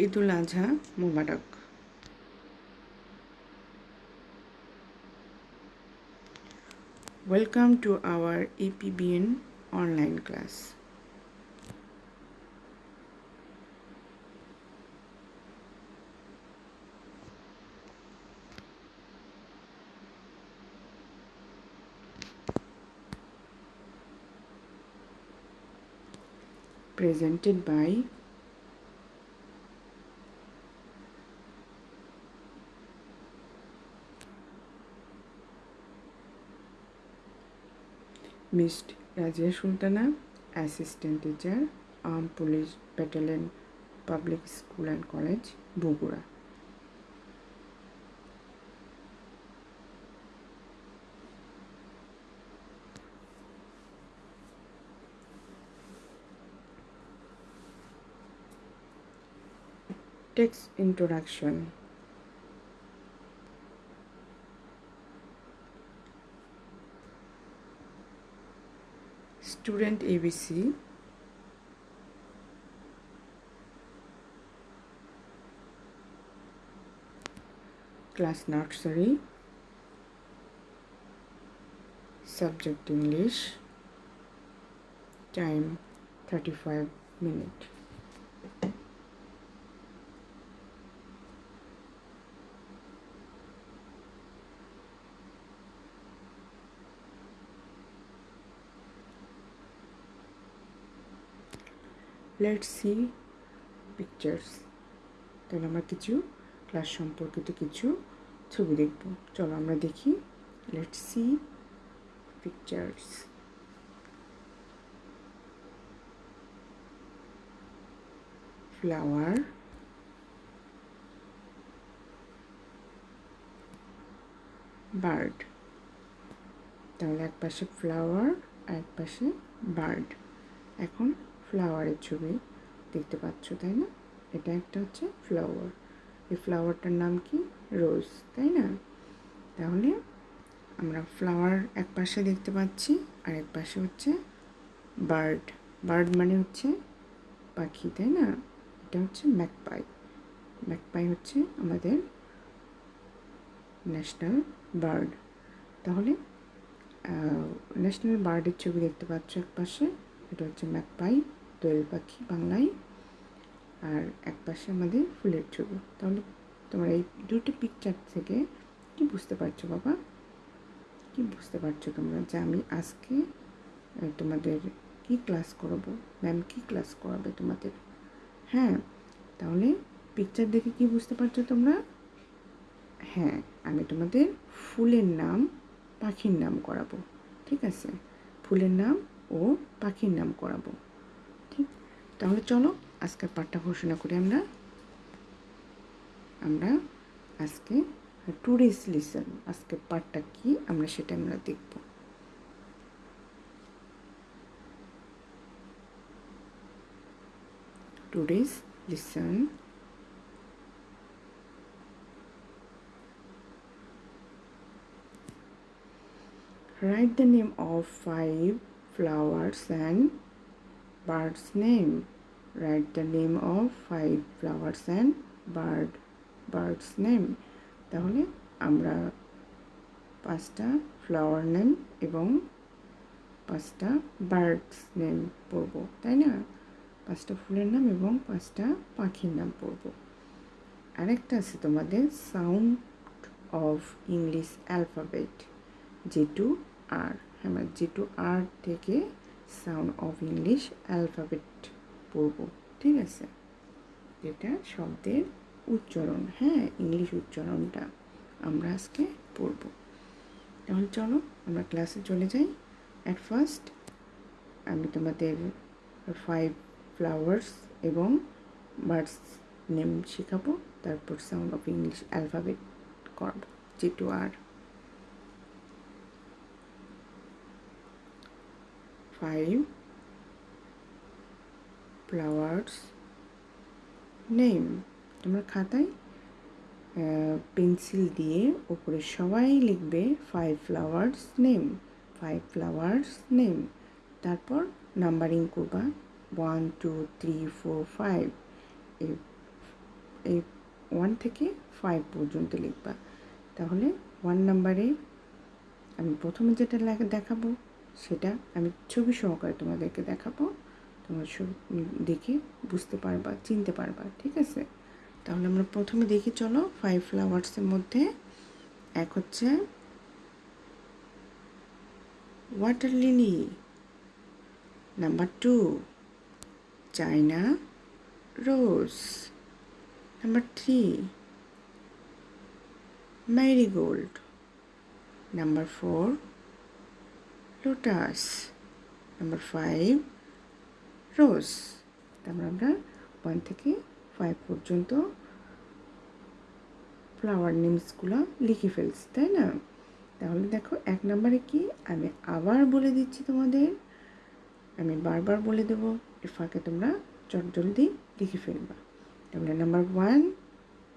ईद उल अजहा मुबारक Welcome to our APBN online class. Presented by Miss Razia Sultana, Assistant Teacher, Armed Police Battalion Public School and College, Bogura. Text introduction. Student ABC class nursery. Subject English. Time 35 minute let see pictures তাহলে আমরা কিছু class সম্পর্কিত কিছু ছবি দেখব। চলো আমরা দেখি। Let see pictures flower bird তাহলে এক পাশে ফ্লাওয়ার আর এক পাশে বার্ড এখন ফ্লাওয়ারের ছবি দেখতে পাচ্ছ, তাই না? এটা একটা হচ্ছে ফ্লাওয়ার এই ফ্লাওয়ারটার নাম কি? রোজ তাই না? তাহলে আমরা ফ্লাওয়ার এক পাশে দেখতে পাচ্ছি, আর এক পাশে হচ্ছে বার্ড বার্ড মানে হচ্ছে পাখি, তাই না? এটা হচ্ছে ম্যাকপাই ম্যাকপাই হচ্ছে আমাদের ন্যাশনাল বার্ড তাহলে ন্যাশনাল বার্ডের ছবি দেখতে পাচ্ছ এক পাশে, এটা হচ্ছে ম্যাকপাই দোয়েল পাখি বাংলায় আর এক পাশে আমাদের ফুলের ছবি। তাহলে তোমরা এই দুটো পিকচার থেকে কি বুঝতে পারছ বাবা? কি বুঝতে পারছ তোমরা যে আমি আজকে তোমাদের কি ক্লাস করাবো? ম্যাম কি ক্লাস করাবে তোমাদের? হ্যাঁ তাহলে পিকচার দেখে কি বুঝতে পারছ তোমরা? হ্যাঁ আমি তোমাদের ফুলের নাম, পাখির নাম করাবো, ঠিক আছে? ফুলের নাম ও পাখির নাম করাবো। তাহলে চলো, আজকের পাঠটা ঘোষণা করি আমরা। আমরা আজকে টুরিস্ট লিসন আজকে পাঠটা কি, আমরা সেটা আমরা দেখব। Tourist listen Write the name of five flowers and birds name. Write the name of five flowers and bird, birds name. তাহলে আমরা পাঁচটা ফ্লাওয়ার নেম এবং পাঁচটা বার্ডস নেম পড়ব, তাই না পাঁচটা ফুলের নাম এবং পাঁচটা পাখির নাম পড়ব আরেকটা আছে তোমাদের sound of English alphabet G to R হ্যাঁ জি টু আর থেকে সাউন্ড অফ ইংলিশ অ্যালফাবেট পড়ব, ঠিক আছে? যেটা শব্দের উচ্চারণ হ্যাঁ ইংলিশ উচ্চারণটা আমরা আজকে পড়ব। তাহলে চলো, আমরা ক্লাসে চলে যাই। অ্যাট ফার্স্ট আমি তোমাদের ফাইভ ফ্লাওয়ার্স এবং বার্ডস নেম শেখাবো, তারপর সাউন্ড অফ ইংলিশ অ্যালফাবেট করব G to R five flowers name. তোমরা খাতায় পেন্সিল দিয়ে ওপরে সবাই লিখবে five flowers name five flowers name তারপর নাম্বারিং করবা one two three four five এই ওয়ান থেকে ফাইভ পর্যন্ত লিখবা। তাহলে ওয়ান নাম্বারে আমি প্রথমে যেটা দেখাবো সেটা আমি ছবি সহকারে তোমাদেরকে দেখাবো। তোমরা ছবি দেখে বুঝতে পারবা, চিনতে পারবা, ঠিক আছে? তাহলে আমরা প্রথমে দেখি, চলো ফাইভ ফ্লাওয়ার্সের মধ্যে এক হচ্ছে water lily number two China rose number three marigold number 4 lotus. Number 5 rose. তারপর আমরা ওয়ান থেকে ফাইভ পর্যন্ত ফ্লাওয়ার নেমসগুলো লিখে ফেলছি তাই না? তাহলে দেখো এক নম্বরে কি? আমি আবার বলে দিচ্ছি তোমাদের। আমি বারবার বলে দেবো এর ফাঁকে তোমরা চট জলদি লিখে ফেলবা। তাহলে number one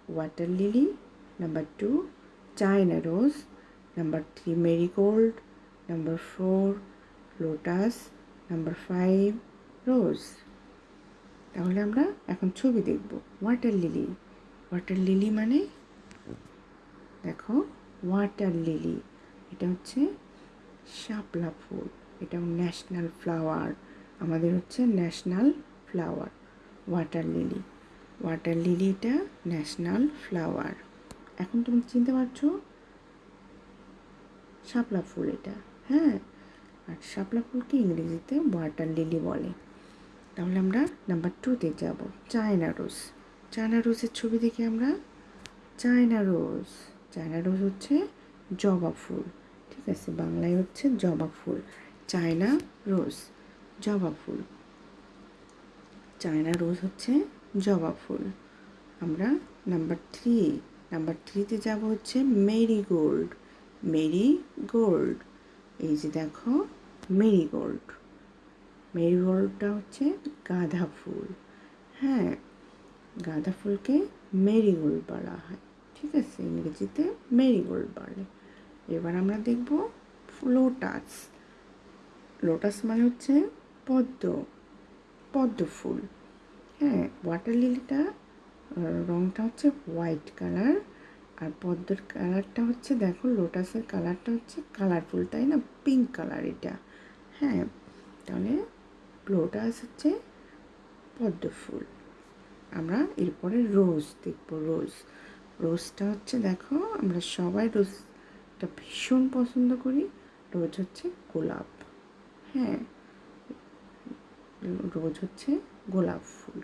water lily number two China rose, number 3 marigold, number 4 lotus, number 5 rose. তাহলে আমরা এখন ছবি দেখব। ওয়াটার লিলি ওয়াটার লিলি মানে? দেখো ওয়াটার লিলি এটা হচ্ছে শাপলা ফুল। এটা ন্যাশনাল ফ্লাওয়ার আমাদের হচ্ছে national flower water lily water লিলিটা national flower এখন তুমি চিনতে পারছ? শাপলা ফুল এটা। হ্যাঁ আর শাপলা ফুলকে ইংরেজিতে ওয়াটার লিলি বলে। তাহলে আমরা নাম্বার টুতে যাব, চায়না রোজ। চায়না রোজের ছবি দেখি আমরা। China rose. চায়না রোজ হচ্ছে জবা ফুল, ঠিক আছে? বাংলায় হচ্ছে জবা ফুল। চায়না রোজ, জবা ফুল। চায়না রোজ হচ্ছে জবা ফুল। আমরা নাম্বার থ্রি নাম্বার থ্রিতে যাব হচ্ছে মেরি গোল্ড মেরি গোল্ড এই যে দেখো, মেরিগোল্ড। মেরিগোল্ডটা হচ্ছে গাঁদা ফুল। হ্যাঁ গাঁদা ফুলকে মেরিগোল্ড বলা হয়। ঠিক আছে, ইংরেজিতে মেরিগোল্ড বলে। এবার আমরা দেখব লোটাস। লোটাস মানে হচ্ছে পদ্ম পদ্ম ফুল। হ্যাঁ ওয়াটার লিলিটা রঙটা হচ্ছে হোয়াইট কালার আর পদ্মর কালারটা হচ্ছে, দেখো লোটাসের কালারটা হচ্ছে কালারফুল তাই না? পিঙ্ক কালার এটা। হ্যাঁ তাহলে লোটাস হচ্ছে পদ্ম ফুল। আমরা এরপরে রোজ দেখব রোজ রোজটা হচ্ছে, দেখো, আমরা সবাই রোজটা ভীষণ পছন্দ করি। রোজ হচ্ছে গোলাপ। হ্যাঁ রোজ হচ্ছে গোলাপ ফুল।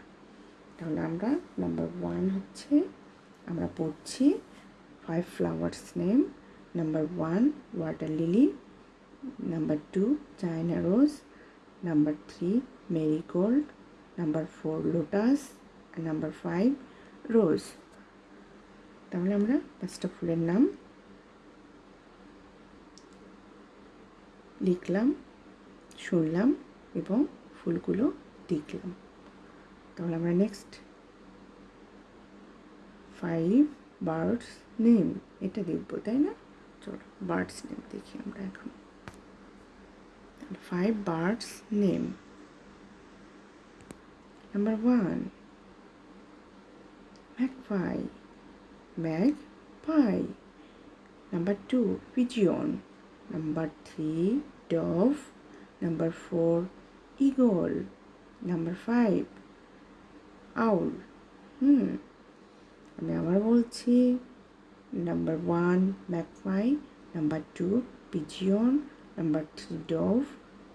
তাহলে আমরা নাম্বার ওয়ান হচ্ছে, আমরা পড়ছি five flowers name number one water lily number two China rose number three marigold number four lotus number five rose তাহলে আমরা পাঁচটা ফুলের নাম লিখলাম, শুনলাম এবং ফুলগুলো দেখলাম। তাহলে আমরা নেক্সট ফাইভ বার্ডস নেম, এটা দেখব, তাই না? চলো বার্ডস নেম দেখি আমরা এখন। Five birds name number one magpie magpie number two pigeon number three dove number four eagle number five owl hmm, আমি আবার বলছি। Number one magpie number two pigeon number three dove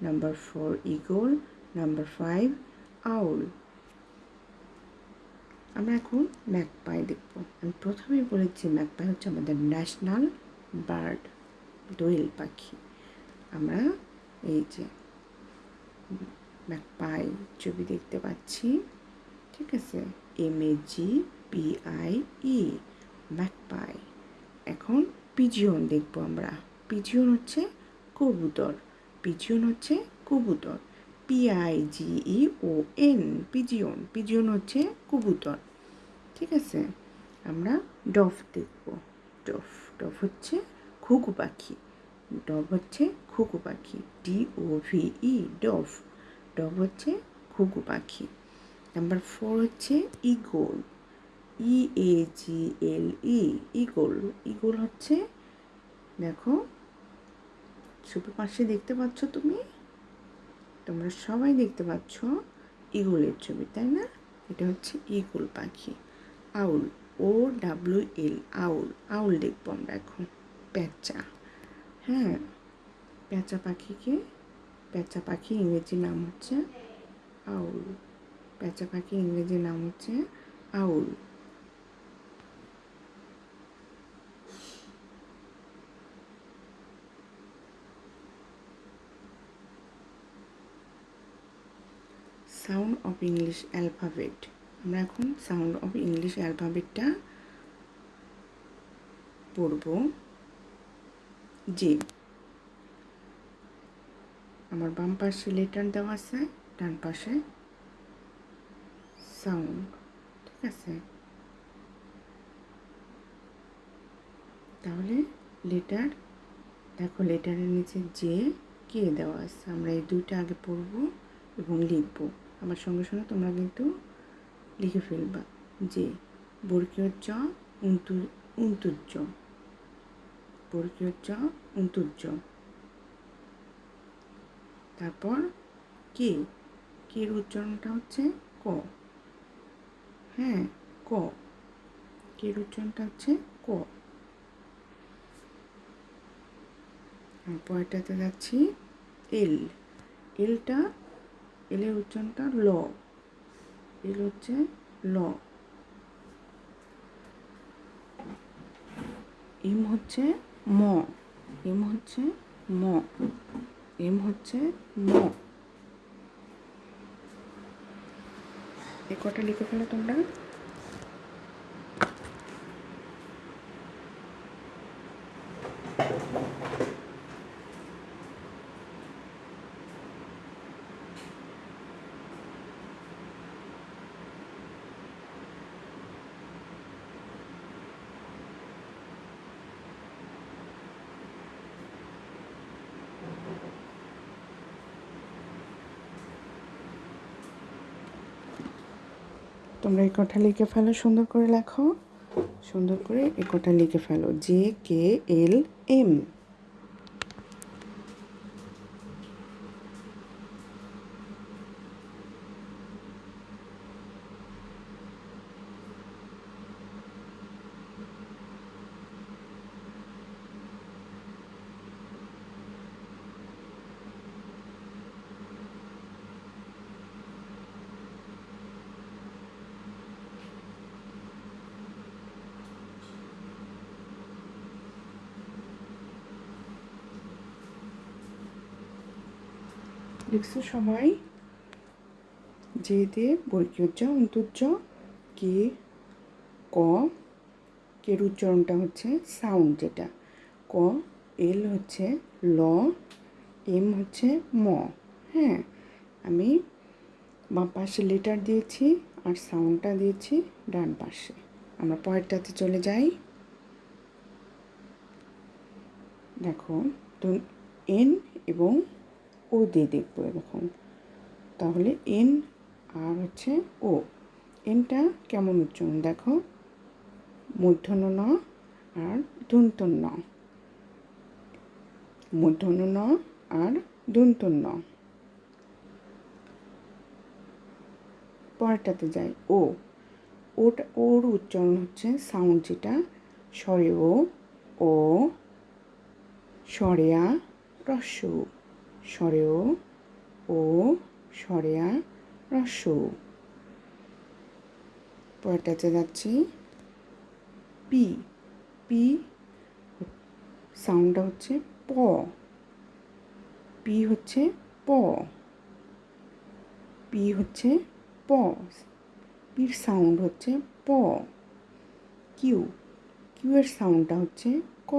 number four eagle number five owl আমরা এখন magpie দেখব। আমি প্রথমেই বলেছি magpie হচ্ছে আমাদের ন্যাশনাল বার্ড দোয়েল পাখি। আমরা এই যে ম্যাকপাই ছবি দেখতে পাচ্ছি। ঠিক আছে? M A G P I E magpie এখন পিজিয়ন দেখব আমরা। পিজিয়ন হচ্ছে কবুতর। পিজিয়ন হচ্ছে কবুতর। P I G O N pigeon pigeon হচ্ছে কবুতর। ঠিক আছে? আমরা ডফ দেখব। ডফ ডফ হচ্ছে ঘুঘু পাখি। ডব হচ্ছে ঘুঘু পাখি। ডি ও ভি ই ডফ ডব হচ্ছে ঘুঘু পাখি। নাম্বার ফোর হচ্ছে eagle E A G L E eagle eagle হচ্ছে, দেখো ছবি পাশে দেখতে পাচ্ছ তুমি? তোমরা সবাই দেখতে পাচ্ছ ইগলের ছবি, তাই না? এটা হচ্ছে ইগল পাখি। আউল ও ডাব্লিউ এল আউল। আউল দেখব আমরা এখন, প্যাঁচা। হ্যাঁ প্যাঁচা পাখিকে, প্যাঁচা পাখি ইংরেজি নাম হচ্ছে আউল। প্যাঁচা পাখি ইংরেজি নাম হচ্ছে owl. Sound of English alphabet আমরা এখন সাউন্ড অফ ইংলিশ অ্যালফাবেটটা পড়ব। যে আমার বাম পাশে লেটার দেওয়া আছে, ডান পাশে সাউন্ড ঠিক আছে? তাহলে লেটার দেখো লেটারের নিচে যে কে দেওয়া আছে। আমরা এই দুইটা আগে পড়ব এবং লিখব। আমার সঙ্গে সঙ্গে তোমরা কিন্তু লিখে ফেলবা যে বর্গীয় চ উন্তু উন্তুজ্জ বর্গীয় চ উন্তুজ্জ তারপর কে? কের উচ্চারণটা হচ্ছে ক। হ্যাঁ ক। কের উচ্চারণটা হচ্ছে ক। পরেরটাতে যাচ্ছি এল। এলটা এলের উচ্চারণটা ল। এল হচ্ছে ল। এম হচ্ছে ম। এম হচ্ছে ম। এম হচ্ছে ম। এ কটা লিখে ফেলো তোমরা? তোমরা এই কটা লিখে ফেলো, সুন্দর করে লেখো। সুন্দর করে এই লিখে ফেলো। জে কে এল এম লিখছো সবাই যে দে বর্গীয় অন্তর্য, কে, ক কের উচ্চারণটা হচ্ছে সাউন্ড যেটা। ক, এল হচ্ছে ল, এম হচ্ছে ম হ্যাঁ? আমি বাম পাশে লেটার দিয়েছি আর সাউন্ডটা দিয়েছি ডান পাশে। আমরা পরেরটাতে চলে যাই। দেখো, তো এন এবং ও দিয়ে দেখব এরকম। তাহলে এন আর হচ্ছে ও এনটা কেমন উচ্চারণ? দেখো মূর্ধন্য ন আর দন্তন ন। মূর্ধন্য ন আর দন্তন ন। পরেরটাতে যাই। ও ওটা, ওর উচ্চারণ হচ্ছে সাউন্ড যেটা। স্বরে ও ও স্বরেয়া রস্য। স্বরেও ও স্বরেয়া রস্য পরেরটাতে যাচ্ছি। পি পি সাউন্ডটা হচ্ছে প। পি হচ্ছে প। পি হচ্ছে প। পির সাউন্ড হচ্ছে প। কিউ কিউ এর সাউন্ডটা হচ্ছে ক।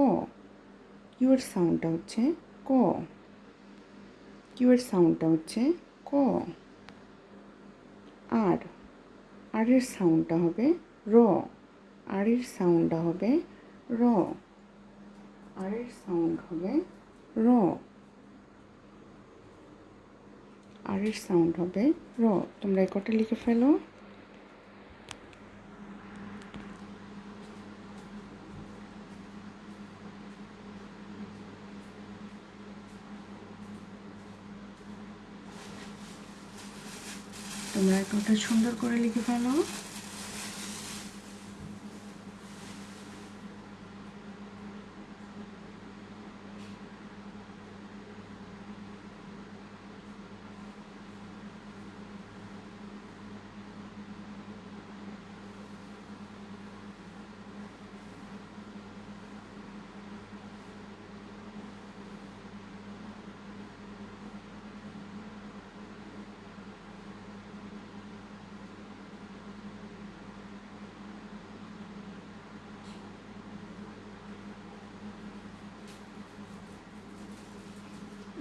কিউ এর সাউন্ডটা হচ্ছে ক। কিউ এর সাউন্ডটা হচ্ছে ক। আর। আরের সাউন্ডটা হবে র। আর এর সাউন্ডটা হবে র। আর এর সাউন্ড হবে র। আরের সাউন্ড হবে র। তোমরা এই কটা লিখে ফেলো। তোমরা একটা সুন্দর করে লিখে ফেলো।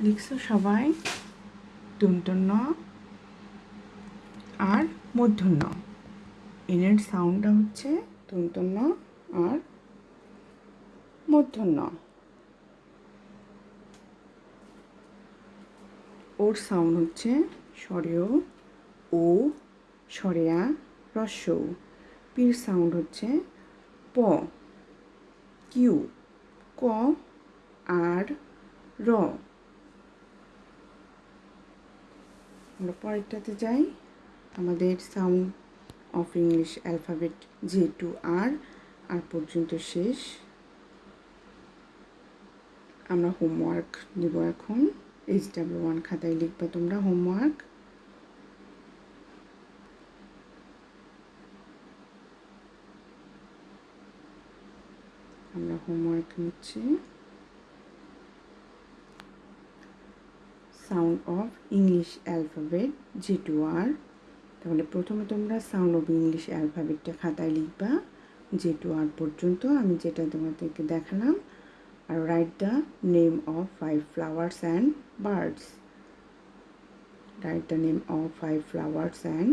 লিখছো সবাই। তুন্তন্য আর মূর্ধন্য এনের সাউন্ডটা হচ্ছে তুন্তন্য আর মূর্ধন্য ওর সাউন্ড হচ্ছে স্বরেও ও সরেয়া রস্য পির সাউন্ড হচ্ছে প, কিউ, ক, আর, র। আমরা পরেরটাতে যাই। আমাদের sound of English alphabet J to R R পর্যন্ত শেষ। আমরা হোমওয়ার্ক দেবো এখন। এইচ ডাব্লিউ ওয়ান খাতায় লিখবে তোমরা হোমওয়ার্ক আমরা হোমওয়ার্ক নিচ্ছি। Sound of English alphabet G to R তাহলে প্রথমে তোমরা সাউন্ড অফ ইংলিশ অ্যালফাবেটটা খাতায় লিখবা জে টু আর পর্যন্ত। আমি যেটা তোমাদেরকে দেখালাম, আর write the name of five flowers and birds write the name of five flowers and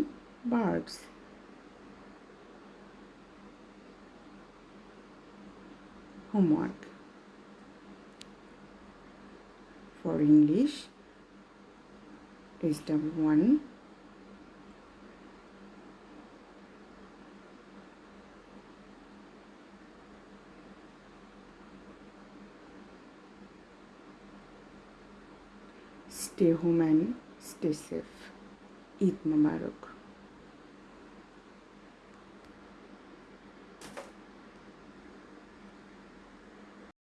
birds homework for English SW1 stay home and stay safe. Eid Mubarak